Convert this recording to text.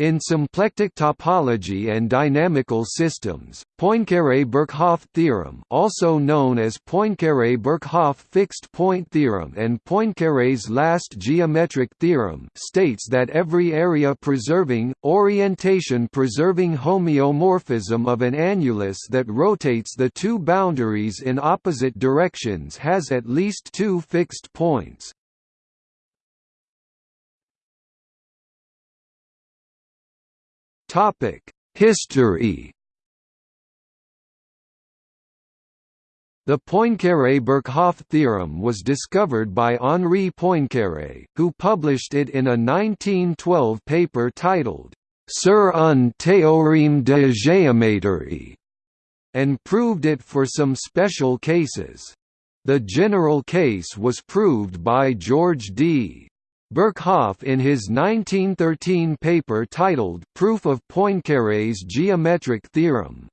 In symplectic topology and dynamical systems, Poincaré-Birkhoff theorem, also known as Poincaré-Birkhoff fixed-point theorem and Poincaré's last geometric theorem, states that every area-preserving, orientation-preserving homeomorphism of an annulus that rotates the two boundaries in opposite directions has at least two fixed points. Topic: History. The Poincaré-Birkhoff theorem was discovered by Henri Poincaré, who published it in a 1912 paper titled Sur un théorème de géométrie, and proved it for some special cases. The general case was proved by George D. Birkhoff in his 1913 paper titled Proof of Poincaré's geometric theorem.